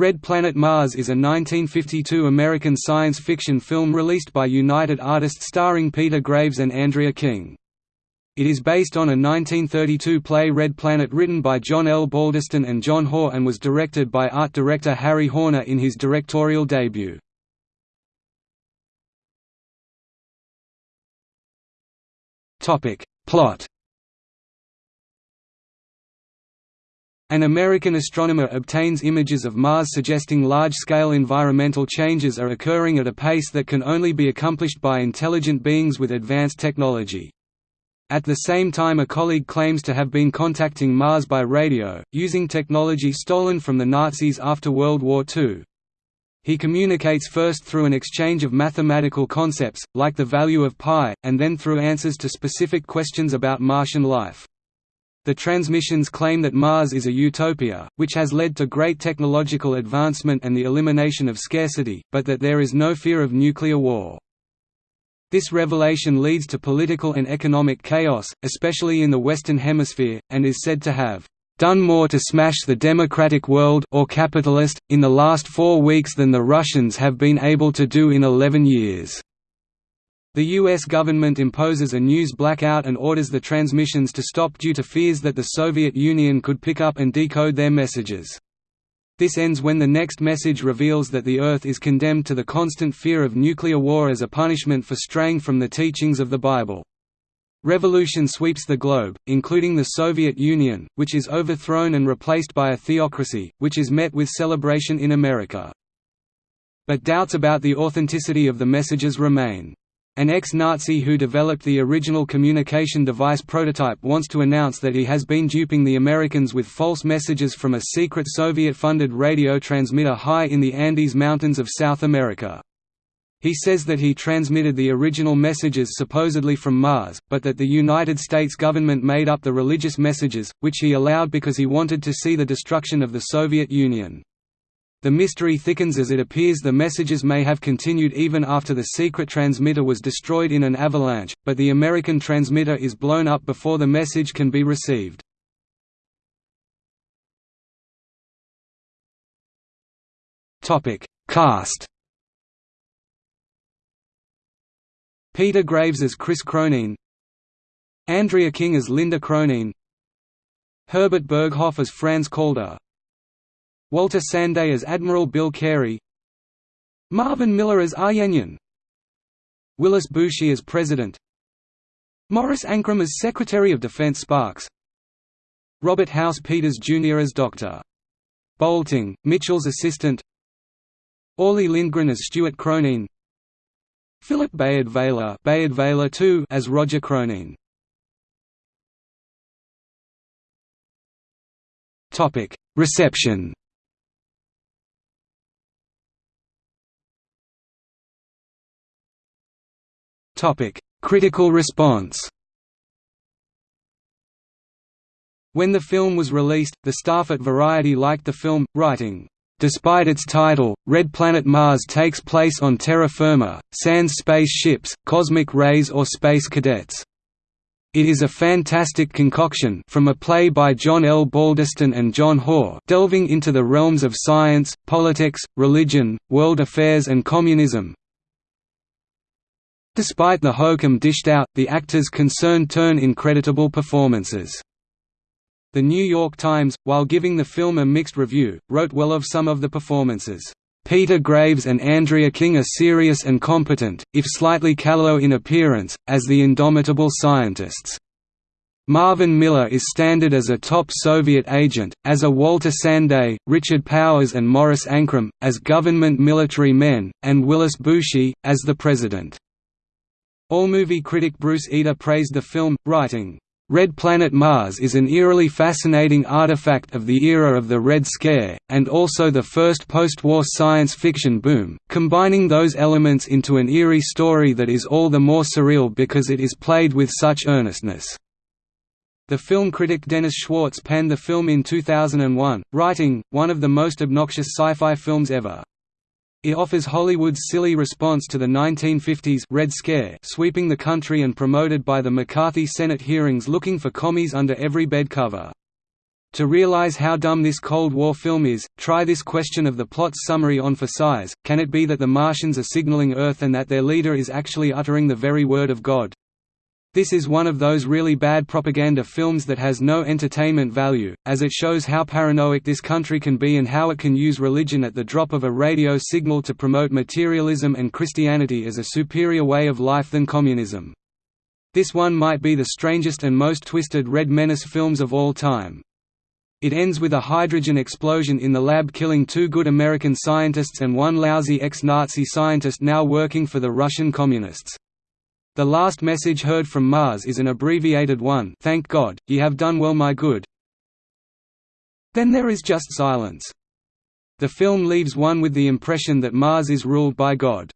Red Planet Mars is a 1952 American science fiction film released by United Artists starring Peter Graves and Andrea King. It is based on a 1932 play Red Planet written by John L. Balderston and John Hoare and was directed by art director Harry Horner in his directorial debut. Plot An American astronomer obtains images of Mars suggesting large-scale environmental changes are occurring at a pace that can only be accomplished by intelligent beings with advanced technology. At the same time a colleague claims to have been contacting Mars by radio, using technology stolen from the Nazis after World War II. He communicates first through an exchange of mathematical concepts, like the value of pi, and then through answers to specific questions about Martian life. The transmissions claim that Mars is a utopia, which has led to great technological advancement and the elimination of scarcity, but that there is no fear of nuclear war. This revelation leads to political and economic chaos, especially in the Western Hemisphere, and is said to have done more to smash the democratic world or capitalist, in the last four weeks than the Russians have been able to do in 11 years. The U.S. government imposes a news blackout and orders the transmissions to stop due to fears that the Soviet Union could pick up and decode their messages. This ends when the next message reveals that the Earth is condemned to the constant fear of nuclear war as a punishment for straying from the teachings of the Bible. Revolution sweeps the globe, including the Soviet Union, which is overthrown and replaced by a theocracy, which is met with celebration in America. But doubts about the authenticity of the messages remain. An ex-Nazi who developed the original communication device prototype wants to announce that he has been duping the Americans with false messages from a secret Soviet-funded radio transmitter high in the Andes Mountains of South America. He says that he transmitted the original messages supposedly from Mars, but that the United States government made up the religious messages, which he allowed because he wanted to see the destruction of the Soviet Union. The mystery thickens as it appears the messages may have continued even after the secret transmitter was destroyed in an avalanche, but the American transmitter is blown up before the message can be received. Cast Peter Graves as Chris Cronin Andrea King as Linda Cronin Herbert Berghof as Franz Calder Walter Sande as Admiral Bill Carey Marvin Miller as ah Arjenian Willis Bouchey as President Morris Ankrum as Secretary of Defense Sparks Robert House Peters Jr. as Dr. Boulting, Mitchell's assistant Orley Lindgren as Stewart Cronin Philip Bayard Veiller, Bayard Veiller II as Roger Cronin Topic: Critical response When the film was released, the staff at Variety liked the film, writing, Despite its title, Red Planet Mars takes place on terra firma, sans space ships, cosmic rays or space cadets. It is a fantastic concoction from a play by John L. Balderston and John Hoare delving into the realms of science, politics, religion, world affairs and communism, Despite the hokum dished out, the actors concerned turn in creditable performances. The New York Times, while giving the film a mixed review, wrote well of some of the performances. Peter Graves and Andrea King are serious and competent, if slightly callow in appearance, as the indomitable scientists. Marvin Miller is standard as a top Soviet agent, as are Walter Sande, Richard Powers and Morris Ankrum, as government military men, and Willis Bouchey, as the president. AllMovie critic Bruce Eder praised the film, writing, Red Planet Mars is an eerily fascinating artifact of the era of the Red Scare, and also the first post-war science fiction boom, combining those elements into an eerie story that is all the more surreal because it is played with such earnestness. The film critic Dennis Schwartz panned the film in 2001, writing, one of the most obnoxious sci-fi films ever. It offers Hollywood's silly response to the 1950s Red Scare sweeping the country and promoted by the McCarthy Senate hearings looking for commies under every bed cover. To realize how dumb this Cold War film is, try this question of the plot's summary on for size, can it be that the Martians are signaling Earth and that their leader is actually uttering the very word of God? This is one of those really bad propaganda films that has no entertainment value, as it shows how paranoid this country can be and how it can use religion at the drop of a radio signal to promote materialism and Christianity as a superior way of life than communism. This one might be the strangest and most twisted Red Menace films of all time. It ends with a hydrogen explosion in the lab killing two good American scientists and one lousy ex-Nazi scientist now working for the Russian Communists. The last message heard from Mars is an abbreviated one Thank God, ye have done well my good. Then there is just silence. The film leaves one with the impression that Mars is ruled by God.